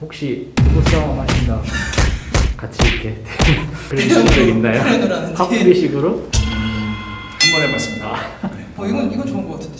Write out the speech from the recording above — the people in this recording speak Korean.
혹시 부부싸움 하신다. 같이 이렇게. 그런 적 있나요? 합비식으로? 한 번 해봤습니다. 어, 이건 이건 좋은 것 같은데